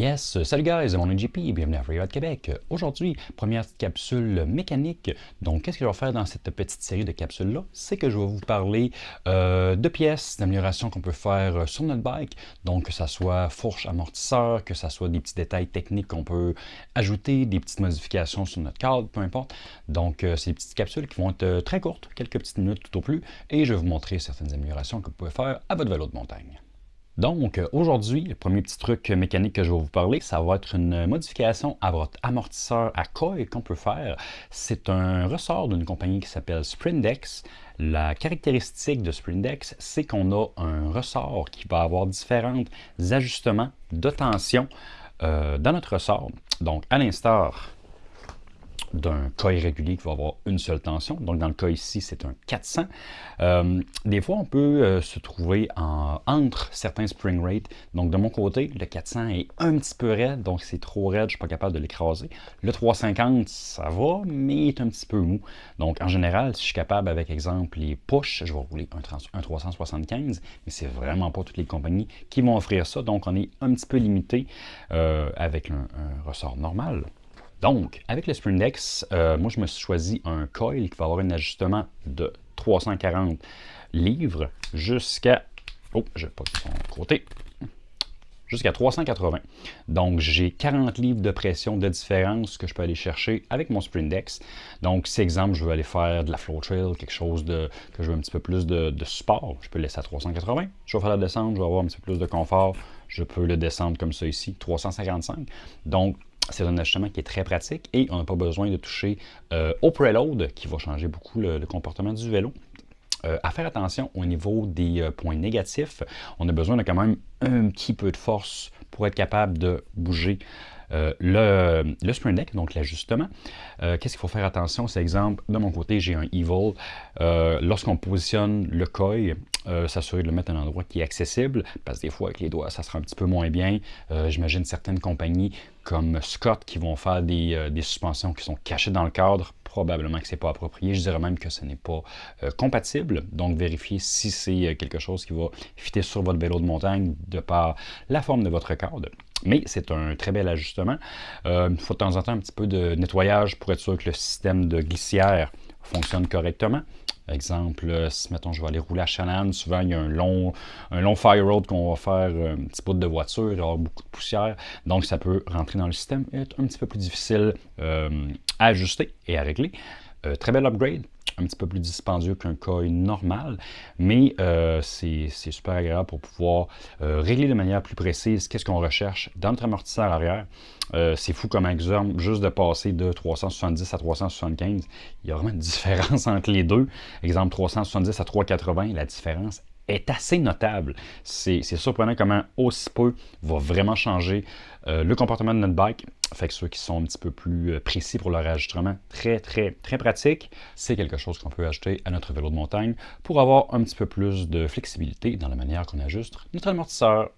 Yes, salut guys, mon et bienvenue à Freeride Québec. Aujourd'hui, première capsule mécanique. Donc, qu'est-ce que je vais faire dans cette petite série de capsules-là? C'est que je vais vous parler euh, de pièces, d'améliorations qu'on peut faire euh, sur notre bike. Donc, que ce soit fourche, amortisseur, que ce soit des petits détails techniques qu'on peut ajouter, des petites modifications sur notre cadre, peu importe. Donc, euh, des petites capsules qui vont être très courtes, quelques petites minutes tout au plus, et je vais vous montrer certaines améliorations que vous pouvez faire à votre vélo de montagne. Donc, aujourd'hui, le premier petit truc mécanique que je vais vous parler, ça va être une modification à votre amortisseur à coil qu'on peut faire. C'est un ressort d'une compagnie qui s'appelle Sprindex. La caractéristique de Sprindex, c'est qu'on a un ressort qui va avoir différents ajustements de tension euh, dans notre ressort. Donc, à l'instar d'un cas irrégulier qui va avoir une seule tension. Donc, dans le cas ici, c'est un 400. Euh, des fois, on peut euh, se trouver en, entre certains spring rates. Donc, de mon côté, le 400 est un petit peu raide, donc c'est trop raide, je ne suis pas capable de l'écraser. Le 350, ça va, mais il est un petit peu mou. Donc, en général, si je suis capable, avec exemple, les push, je vais rouler un, 375, mais c'est vraiment pas toutes les compagnies qui vont offrir ça. Donc, on est un petit peu limité euh, avec un ressort normal. Donc, avec le Sprindex, euh, moi, je me suis choisi un coil qui va avoir un ajustement de 340 livres jusqu'à... Oh, je pas son côté. Jusqu'à 380. Donc, j'ai 40 livres de pression de différence que je peux aller chercher avec mon Sprindex. Donc, si exemple, je veux aller faire de la flow trail, quelque chose de, que je veux un petit peu plus de, de support, je peux le laisser à 380. Je vais faire la descente, je vais avoir un petit peu plus de confort. Je peux le descendre comme ça ici, 355. Donc, c'est un ajustement qui est très pratique et on n'a pas besoin de toucher euh, au preload qui va changer beaucoup le, comportement du vélo. Euh, à faire attention au niveau des euh, points négatifs, on a besoin de quand même un petit peu de force pour être capable de bouger euh, le, le, sprint deck, donc l'ajustement, euh, qu'est-ce qu'il faut faire attention? C'est exemple, de mon côté, j'ai un Evil. Euh, lorsqu'on positionne le coil, s'assurer de le mettre à un endroit qui est accessible, parce que des fois, avec les doigts, ça sera un petit peu moins bien. J'imagine certaines compagnies comme Scott qui vont faire des, suspensions qui sont cachées dans le cadre, probablement que ce n'est pas approprié. Je dirais même que ce n'est pas compatible. Donc, vérifiez si c'est quelque chose qui va fitter sur votre vélo de montagne de par la forme de votre cadre. Mais c'est un très bel ajustement. Euh, il faut de temps en temps un petit peu de nettoyage pour être sûr que le système de glissière fonctionne correctement. Exemple, euh, si mettons je vais aller rouler à Shannon, souvent il y a un long, un long fire road qu'on va faire euh, un petit bout de voiture, il y avoir beaucoup de poussière, donc ça peut rentrer dans le système et être un petit peu plus difficile à ajuster et à régler. Très bel upgrade, un petit peu plus dispendieux qu'un coil normal, mais euh, c'est super agréable pour pouvoir euh, régler de manière plus précise qu'est-ce qu'on recherche dans notre amortisseur arrière. Euh, c'est fou comme exemple, juste de passer de 370 à 375, il y a vraiment une différence entre les deux. Exemple 370 à 380, la différence est assez notable. C'est surprenant comment aussi peu va vraiment changer euh, le comportement de notre bike. Fait que ceux qui sont un petit peu plus euh, précis pour leur ajustement, très, très, très pratique. C'est quelque chose qu'on peut ajouter à notre vélo de montagne pour avoir un petit peu plus de flexibilité dans la manière qu'on ajuste notre amortisseur.